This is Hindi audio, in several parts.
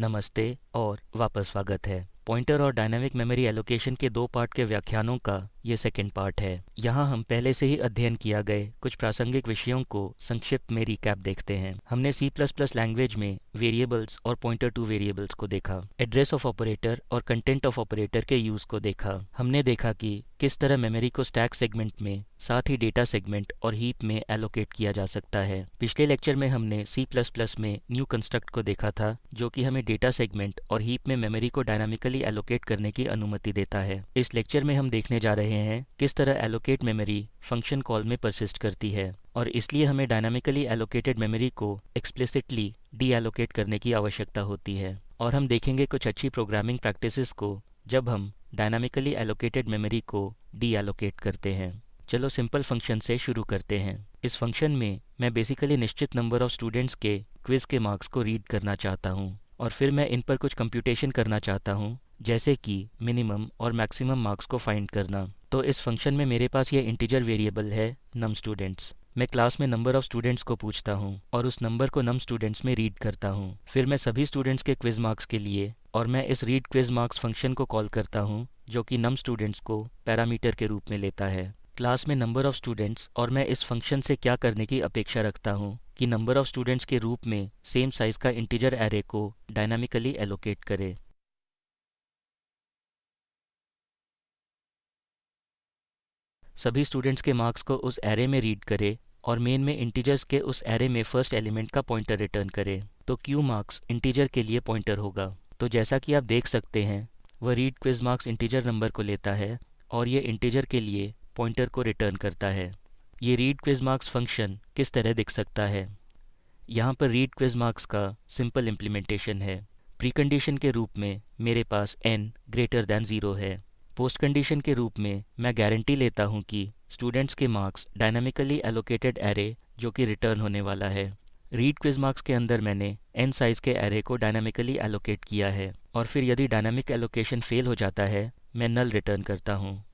नमस्ते और वापस स्वागत है। पॉइंटर और डायनामिक मेमोरी एलोकेशन के दो पार्ट के व्याख्यानों का ये सेकेंड पार्ट है। यहाँ हम पहले से ही अध्ययन किया गए कुछ प्रासंगिक विषयों को संक्षिप्त में रिकैप देखते हैं। हमने सी प्लस प्लस लैंग्वेज में वेरिएबल्स और पॉइंटर टू वेरिएबल्स को देखा एड्रेस ऑफ़ ऑपरेटर और कंटेंट ऑफ़ ऑपरेटर के यूज़ को देखा। हमने देखा कि किस तरह मेमोरी को स्टैक सेगमेंट में, साथ ही डेटा सेगमेंट और हीप में एलोकेट किया जा सकता है। पिछले लेक्चर में हमने सी प्लस प्लस में न्यू कंस्ट्रक्ट को देखा था, जो कि हमें डेटा सेगमेंट और हीप में मेमोरी को डायनामिकली एलोकेट करने की अनुमति देता है। इस लेक्चर में हम देखने जा रहे हैं, किस तरह एलोकेट मेमोरी फ़ंक्शन कॉल में परसिस्ट करती है, और इसलिए हमें डायनामिकली एलोकेटेड मेमोरी को एक्सप्लिसिटली डी एलोकेट करने की आवश्यकता होती है। और हम देखेंगे कुछ अच्छी प्रोग्रामिंग प्रैक्टिसेस को, जब हम डायनामिकली एलोकेटेड मेमोरी को डी एलोकेट करते हैं। चलो सिंपल फ़ंक्शन से शुरू करते हैं। इस फ़ंक्शन में मैं बेसिकली निश्चित नंबर ऑफ़ स्टूडेंट्स के क्विज़ के मार्क्स को रीड करना चाहता हूँ, और फिर मैं इन पर कुछ कंप्यूटेशन करना चाहता हूँ, जैसे कि मिनिमम और मैक्सिमम मार्क्स को फाइंड करना। तो इस फ़ंक्शन में मेरे पास ये इंटीजर वेरिएबल है नम स्टूडेंट्स मैं क्लास में नंबर ऑफ़ स्टूडेंट्स को पूछता हूँ और उस नंबर को नम स्टूडेंट्स में रीड करता हूँ। फिर मैं सभी स्टूडेंट्स के क्विज मार्क्स के लिए और मैं इस रीड क्विज मार्क्स फ़ंक्शन को कॉल करता हूँ, जो कि नम स्टूडेंट्स को पैरामीटर के रूप में लेता है। क्लास में नंबर ऑफ़ स्टूडेंट्स और मैं इस फ़ंक्शन से क्या करने की अपेक्षा रखता हूँ कि नंबर ऑफ़ स्टूडेंट्स के रूप में सेम साइज़ का इंटीजर एरे को डायनामिकली एलोकेट करे। सभी स्टूडेंट्स के मार्क्स को उस एरे में रीड करे और मेन में इंटीजर्स के उस एरे में फ़र्स्ट एलिमेंट का पॉइंटर रिटर्न करे। तो क्यू मार्क्स इंटीजर के लिए पॉइंटर होगा। तो जैसा कि आप देख सकते हैं, वह read quiz marks integer number को लेता है और ये इंटीजर के लिए पॉइंटर को रिटर्न करता है। ये रीड क्विज मार्क्स फ़ंक्शन किस तरह दिख सकता है? यहाँ पर रीड क्विज मार्क्स का सिंपल इम्प्लीमेंटेशन है। प्रीकंडीशन के रूप में मेरे पास n ग्रेटर दैन ज़ीरो है। पोस्ट कंडीशन के रूप में मैं गारंटी लेता हूँ कि स्टूडेंट्स के मार्क्स डायनामिकली एलोकेटेड एरे जो कि रिटर्न होने वाला है। रीड क्विज मार्क्स के अंदर मैंने एन साइज़ के एरे को डायनामिकली एलोकेट किया है और फिर यदि डायनामिक एलोकेशन फेल हो जाता है, मैं नल रिटर्न करता हूँ।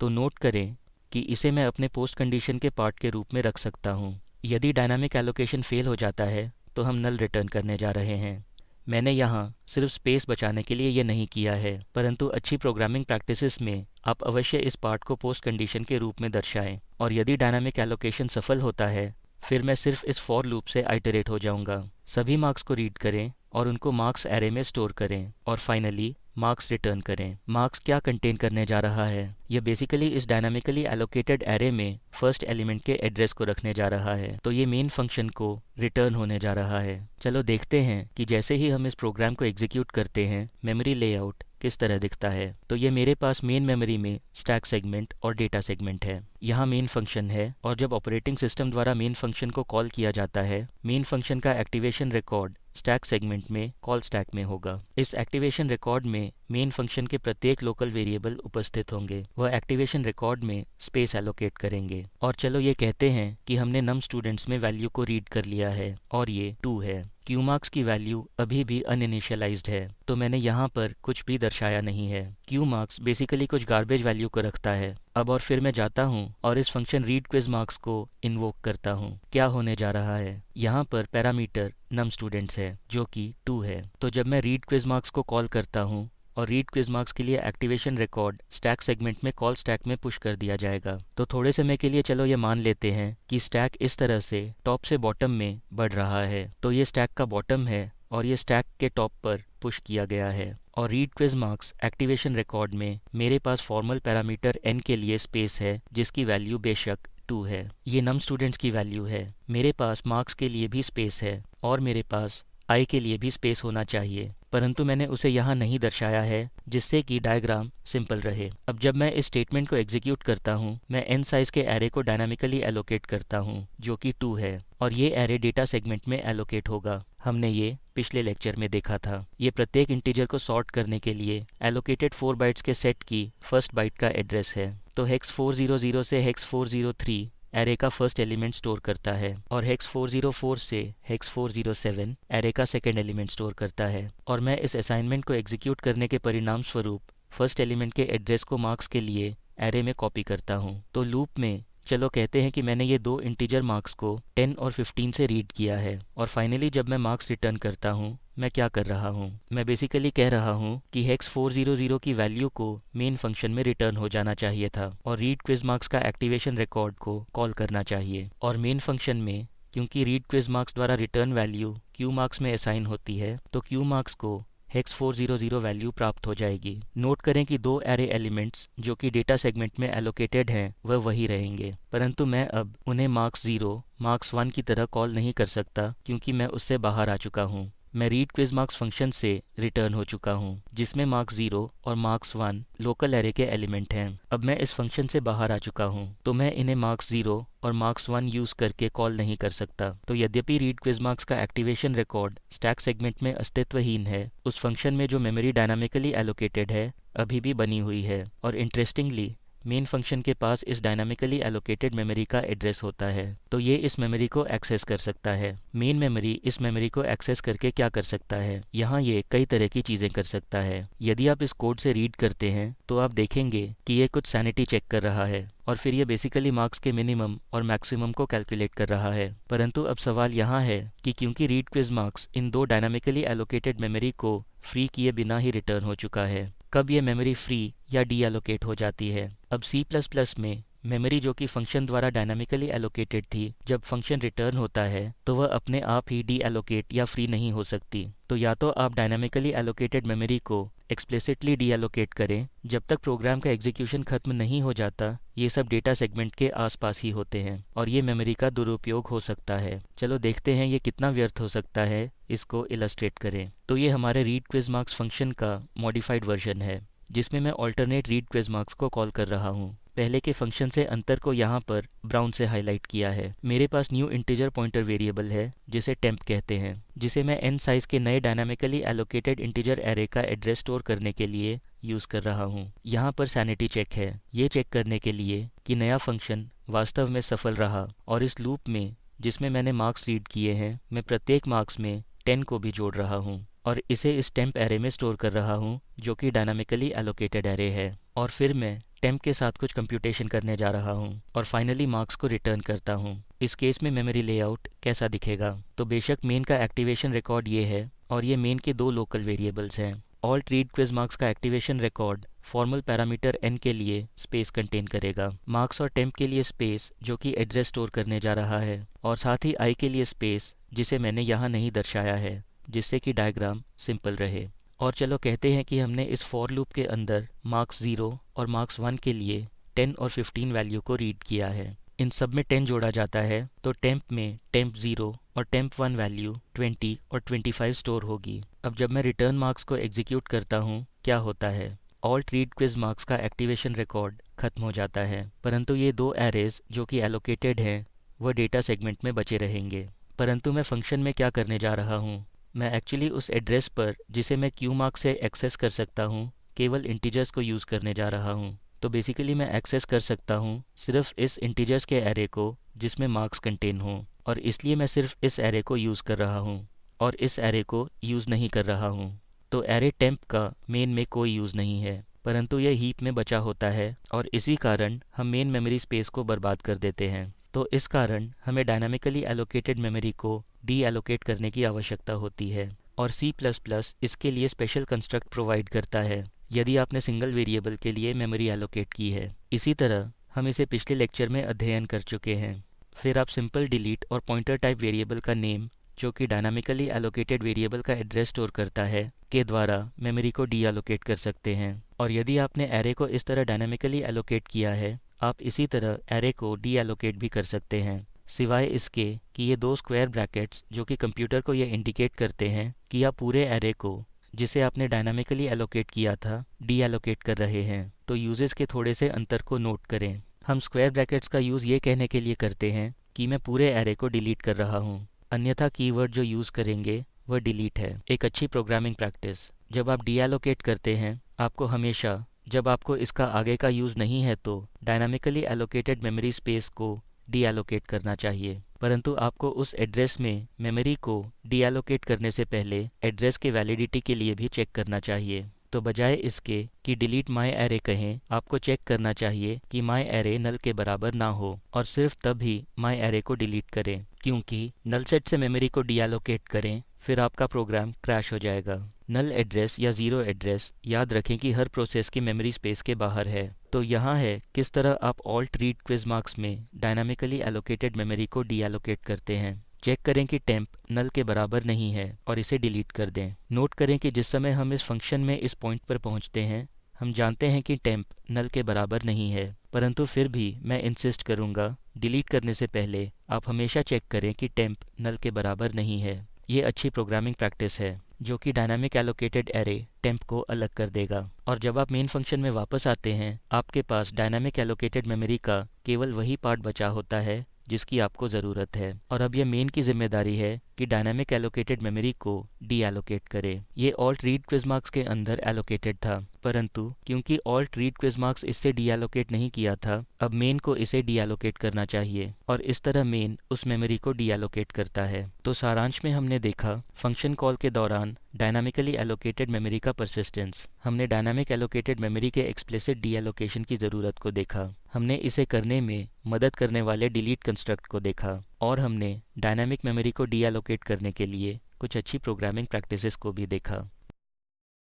तो नोट करें कि इसे मैं अपने पोस्ट कंडीशन के पार्ट के रूप में रख सकता हूँ। यदि डायनामिक एलोकेशन फेल हो जाता है तो हम नल रिटर्न करने जा रहे हैं। मैंने यहाँ सिर्फ़ स्पेस बचाने के लिए ये नहीं किया है, परंतु अच्छी प्रोग्रामिंग प्रैक्टिसेस में आप अवश्य इस पार्ट को पोस्ट कंडीशन के रूप में दर्शाएँ, और यदि डायनामिक एलोकेशन सफल होता है, फिर मैं सिर्फ़ इस फॉर लूप से आइटरेट हो जाऊँगा। सभी मार्क्स को रीड करें। और उनको मार्क्स एरे में स्टोर करें और फाइनली मार्क्स रिटर्न करें। मार्क्स क्या कंटेन करने जा रहा है? यह बेसिकली इस डायनामिकली एलोकेटेड एरे में फ़र्स्ट एलिमेंट के एड्रेस को रखने जा रहा है। तो ये मेन फ़ंक्शन को रिटर्न होने जा रहा है। चलो देखते हैं कि जैसे ही हम इस प्रोग्राम को एग्जीक्यूट करते हैं मेमोरी लेआउट किस तरह दिखता है। तो ये मेरे पास मेन मेमोरी में स्टैक सेगमेंट और डेटा सेगमेंट है। यहाँ मेन फ़ंक्शन है और जब ऑपरेटिंग सिस्टम द्वारा मेन फ़ंक्शन को कॉल किया जाता है मेन फ़ंक्शन का एक्टिवेशन रिकॉर्ड स्टैक सेगमेंट में कॉल स्टैक में होगा। इस एक्टिवेशन रिकॉर्ड में मेन फ़ंक्शन के प्रत्येक लोकल वेरिएबल उपस्थित होंगे। वह एक्टिवेशन रिकॉर्ड में स्पेस एलोकेट करेंगे। और चलो ये कहते हैं कि हमने नम स्टूडेंट्स में वैल्यू को रीड कर लिया है और ये टू है। क्यू मार्क्स की वैल्यू अभी भी अनइनिशियलाइज्ड है तो मैंने यहाँ पर कुछ भी दर्शाया नहीं है। क्यू मार्क्स बेसिकली कुछ गार्बेज वैल्यू को रखता है। अब और फिर मैं जाता हूँ और इस फ़ंक्शन रीड क्विज मार्क्स को इन्वोक करता हूँ। क्या होने जा रहा है? यहाँ पर पैरामीटर नम स्टूडेंट्स है, जो कि टू है। तो जब मैं रीड क्विज मार्क्स को कॉल करता हूँ और रीड क्विज मार्क्स के लिए एक्टिवेशन रिकॉर्ड स्टैक सेगमेंट में कॉल स्टैक में पुश कर दिया जाएगा। तो थोड़े समय के लिए चलो ये मान लेते हैं कि स्टैक इस तरह से टॉप से बॉटम में बढ़ रहा है। तो ये स्टैक का बॉटम है और ये स्टैक के टॉप पर पुश किया गया है। और read quiz marks activation record में मेरे पास फॉर्मल पैरामीटर एन के लिए स्पेस है, जिसकी वैल्यू बेशक टू है। ये नम स्टूडेंट्स की वैल्यू है। मेरे पास मार्क्स के लिए भी स्पेस है और मेरे पास आई के लिए भी स्पेस होना चाहिए, परंतु मैंने उसे यहाँ नहीं दर्शाया है, जिससे कि डायग्राम सिंपल रहे। अब जब मैं इस स्टेटमेंट को एग्जीक्यूट करता हूँ, मैं एन साइज़ के एरे को डायनामिकली एलोकेट करता हूँ, जो कि टू है, और ये एरे डेटा सेगमेंट में एलोकेट होगा। हमने ये पिछले लेक्चर में देखा था। ये प्रत्येक इंटीजर को सॉर्ट करने के लिए एलोकेटेड फोर बाइट्स के सेट की फ़र्स्ट बाइट का एड्रेस है। तो हेक्स 400 से हेक्स 403 एरे का फ़र्स्ट एलिमेंट स्टोर करता है और हेक्स 404 से हेक्स 407 एरे का सेकेंड एलिमेंट स्टोर करता है। और मैं इस असाइनमेंट को एग्जीक्यूट करने के परिणाम स्वरूप फ़र्स्ट एलिमेंट के एड्रेस को मार्क्स के लिए एरे में कॉपी करता हूँ। तो लूप में चलो कहते हैं कि मैंने ये दो इंटीजर मार्क्स को 10 और 15 से रीड किया है और फाइनली जब मैं मार्क्स रिटर्न करता हूँ मैं क्या कर रहा हूँ? मैं बेसिकली कह रहा हूँ कि हेक्स 400 की वैल्यू को मेन फ़ंक्शन में रिटर्न हो जाना चाहिए था और रीड क्विज मार्क्स का एक्टिवेशन रिकॉर्ड को कॉल करना चाहिए। और मेन फ़ंक्शन में, क्योंकि रीड क्विज मार्क्स द्वारा रिटर्न वैल्यू क्यू मार्क्स में असाइन होती है तो क्यू मार्क्स को हेक्स 400 वैल्यू प्राप्त हो जाएगी। नोट करें कि दो एरे एलिमेंट्स जो कि डेटा सेगमेंट में एलोकेटेड हैं, वह वही रहेंगे। परंतु मैं अब उन्हें मार्क्स ज़ीरो मार्क्स वन की तरह कॉल नहीं कर सकता, क्योंकि मैं उससे बाहर आ चुका हूँ। मैं रीड क्विज मार्क्स फ़ंक्शन से रिटर्न हो चुका हूँ, जिसमें मार्क्स ज़ीरो और मार्क्स वन लोकल एरे के एलिमेंट हैं। अब मैं इस फ़ंक्शन से बाहर आ चुका हूँ तो मैं इन्हें मार्क्स ज़ीरो और मार्क्स वन यूज़ करके कॉल नहीं कर सकता। तो यद्यपि रीड क्विज मार्क्स का एक्टिवेशन रिकॉर्ड स्टैक सेगमेंट में अस्तित्वहीन है, उस फ़ंक्शन में जो मेमोरी डायनामिकली एलोकेटेड है, अभी भी बनी हुई है। और इंटरेस्टिंगली मेन फ़ंक्शन के पास इस डायनामिकली एलोकेटेड मेमोरी का एड्रेस होता है तो ये इस मेमोरी को एक्सेस कर सकता है। मेन मेमोरी इस मेमोरी को एक्सेस करके क्या कर सकता है? यहाँ ये कई तरह की चीज़ें कर सकता है। यदि आप इस कोड से रीड करते हैं तो आप देखेंगे कि ये कुछ सैनिटी चेक कर रहा है, और फिर ये बेसिकली मार्क्स के मिनिमम और मैक्सिमम को कैलकुलेट कर रहा है। परंतु अब सवाल यहाँ है कि क्योंकि रीड क्विज मार्क्स इन दो डायनामिकली एलोकेटेड मेमोरी को फ्री किए बिना ही रिटर्न हो चुका है कब ये मेमोरी फ्री या डी एलोकेट हो जाती है। अब सी प्लस प्लस में मेमोरी जो कि फ़ंक्शन द्वारा डायनामिकली एलोकेटेड थी, जब फ़ंक्शन रिटर्न होता है तो वह अपने आप ही डी एलोकेट या फ्री नहीं हो सकती। तो या तो आप डायनामिकली एलोकेटेड मेमोरी को एक्सप्लिसिटली डीएलोकेट करें, जब तक प्रोग्राम का एग्जीक्यूशन खत्म नहीं हो जाता, ये सब डेटा सेगमेंट के आसपास ही होते हैं, और ये मेमोरी का दुरुपयोग हो सकता है। चलो देखते हैं ये कितना व्यर्थ हो सकता है, इसको इलस्ट्रेट करें। तो ये हमारे रीड क्विज मार्क्स फ़ंक्शन का मॉडिफाइड वर्जन है, जिसमें मैं ऑल्टरनेट रीड क्विज मार्क्स को कॉल कर रहा हूँ। पहले के फ़ंक्शन से अंतर को यहाँ पर ब्राउन से हाईलाइट किया है। मेरे पास न्यू इंटीजर पॉइंटर वेरिएबल है, जिसे टेम्प कहते हैं, जिसे मैं एन साइज़ के नए डायनामिकली एलोकेटेड इंटीजर एरे का एड्रेस स्टोर करने के लिए यूज़ कर रहा हूँ। यहाँ पर सैनिटी चेक है। ये चेक करने के लिए कि नया फ़ंक्शन वास्तव में सफल रहा और इस लूप में, जिसमें मैंने मार्क्स रीड किए हैं, मैं प्रत्येक मार्क्स में टेन को भी जोड़ रहा हूँ और इसे इस टेम्प एरे में स्टोर कर रहा हूँ, जो कि डायनामिकली एलोकेटेड एरे है। और फिर मैं टेम्प के साथ कुछ कंप्यूटेशन करने जा रहा हूँ और फाइनली मार्क्स को रिटर्न करता हूँ। इस केस में मेमोरी लेआउट कैसा दिखेगा? तो बेशक मेन का एक्टिवेशन रिकॉर्ड ये है और ये मेन के दो लोकल वेरिएबल्स हैं। ऑल ट्रीड क्विज मार्क्स का activation record formal parameter n के लिए स्पेस कंटेन करेगा। मार्क्स और टेम्प के लिए स्पेस जो कि एड्रेस स्टोर करने जा रहा है और साथ ही आई के लिए स्पेस जिसे मैंने यहाँ नहीं दर्शाया है, जिससे कि डायग्राम सिंपल रहे। और चलो कहते हैं कि हमने इस फॉर लूप के अंदर मार्क्स ज़ीरो और मार्क्स वन के लिए टेन और फिफ्टीन वैल्यू को रीड किया है। इन सब में टेन जोड़ा जाता है तो टेम्प में टेम्प ज़ीरो और टेम्प वन वैल्यू ट्वेंटी और ट्वेंटी फाइव स्टोर होगी। अब जब मैं रिटर्न मार्क्स को एग्जीक्यूट करता हूँ, क्या होता है? ऑल्ट रीड क्विज मार्क्स का एक्टिवेशन रिकॉर्ड खत्म हो जाता है, परंतु ये दो एरेज जो कि एलोकेटेड हैं वह डेटा सेगमेंट में बचे रहेंगे। परंतु मैं फ़ंक्शन में क्या करने जा रहा हूँ? मैं एक्चुअली उस एड्रेस पर, जिसे मैं क्यू मार्क से एक्सेस कर सकता हूँ, केवल इंटीजर्स को यूज़ करने जा रहा हूँ। तो बेसिकली मैं एक्सेस कर सकता हूँ सिर्फ़ इस इंटीजर्स के एरे को, जिसमें मार्क्स कंटेन हो। और इसलिए मैं सिर्फ़ इस एरे को यूज़ कर रहा हूँ, और इस एरे को यूज़ नहीं कर रहा हूँ। तो एरे टेम्प का मेन में कोई यूज़ नहीं है, परंतु यह हीप में बचा होता है, और इसी कारण हम मेन मेमोरी स्पेस को बर्बाद कर देते हैं। तो इस कारण हमें डायनामिकली एलोकेटेड मेमोरी को डी एलोकेट करने की आवश्यकता होती है और प्लस इसके लिए स्पेशल कंस्ट्रक्ट प्रोवाइड करता है। यदि आपने सिंगल वेरिएबल के लिए मेमोरी एलोकेट की है, इसी तरह हम इसे पिछले लेक्चर में अध्ययन कर चुके हैं। फिर आप सिंपल डिलीट और पॉइंटर टाइप वेरिएबल का नेम जो कि डायनामिकली एलोकेटेड वेरिएबल का एड्रेस स्टोर करता है, के द्वारा मेमोरी को डी एलोकेट कर सकते हैं। और यदि आपने एरे को इस तरह डायनामिकली एलोकेट किया है, आप इसी तरह एरे को डी एलोकेट भी कर सकते हैं। सिवाय इसके कि ये दो स्क्वायर ब्रैकेट्स जो कि कंप्यूटर को ये इंडिकेट करते हैं कि आप पूरे एरे को, जिसे आपने डायनामिकली एलोकेट किया था डी एलोकेट कर रहे हैं। तो यूजेस के थोड़े से अंतर को नोट करें। हम स्क्वायर ब्रैकेट्स का यूज़ ये कहने के लिए करते हैं कि मैं पूरे एरे को डिलीट कर रहा हूँ। अन्यथा कीवर्ड जो यूज़ करेंगे, वह डिलीट है। एक अच्छी प्रोग्रामिंग प्रैक्टिस जब आप डी एलोकेट करते हैं, आपको हमेशा, जब आपको इसका आगे का यूज़ नहीं है तो डायनामिकली एलोकेटेड मेमोरी स्पेस को डी एलोकेट करना चाहिए। परंतु आपको उस एड्रेस में मेमोरी को डी एलोकेट करने से पहले एड्रेस के वैलिडिटी के लिए भी चेक करना चाहिए। तो बजाय इसके कि डिलीट माई एरे कहें, आपको चेक करना चाहिए कि माई एरे नल के बराबर ना हो और सिर्फ़ तब ही माई एरे को डिलीट करें। क्योंकि नल सेट से मेमोरी को डी एलोकेट करें, फिर आपका प्रोग्राम क्रैश हो जाएगा। नल एड्रेस या ज़ीरो एड्रेस याद रखें कि हर प्रोसेस की मेमोरी स्पेस के बाहर है। तो यहाँ है, किस तरह आप ऑल रीड क्विज मार्क्स में डायनामिकली एलोकेटेड मेमोरी को डी एलोकेट करते हैं। चेक करें कि टेम्प नल के बराबर नहीं है और इसे डिलीट कर दें। नोट करें कि जिस समय हम इस फ़ंक्शन में इस पॉइंट पर पहुँचते हैं, हम जानते हैं कि टेम्प नल के बराबर नहीं है। परंतु फिर भी मैं इंसिस्ट करूँगा डिलीट करने से पहले आप हमेशा चेक करें कि टेम्प नल के बराबर नहीं है। ये अच्छी प्रोग्रामिंग प्रैक्टिस है। जो कि डायनामिक एलोकेटेड एरे टेम्प को अलग कर देगा। और जब आप मेन फ़ंक्शन में वापस आते हैं, आपके पास डायनामिक एलोकेटेड मेमोरी का केवल वही पार्ट बचा होता है जिसकी आपको ज़रूरत है। और अब यह मेन की ज़िम्मेदारी है कि डायनामिक एलोकेटेड मेमोरी को डी एलोकेट करे। ये ऑल्ट रीड क्विज मार्क्स के अंदर एलोकेटेड था। परंतु, क्योंकि ऑल्ट रीड क्विज मार्क्स इससे डी एलोकेट नहीं किया था, अब मेन को इसे डी एलोकेट करना चाहिए। और इस तरह मेन उस मेमोरी को डी एलोकेट करता है। तो सारांश में हमने देखा फ़ंक्शन कॉल के दौरान डायनामिकली एलोकेटेड मेमोरी का परसिस्टेंस हमने डायनामिक एलोकेटेड मेमोरी के एक्सप्लिसिट डी एलोकेशन की ज़रूरत को देखा। हमने इसे करने में मदद करने वाले डिलीट कंस्ट्रक्ट को देखा और हमने डायनामिक मेमोरी को डीएलोकेट करने के लिए कुछ अच्छी प्रोग्रामिंग प्रैक्टिसेस को भी देखा।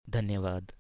धन्यवाद।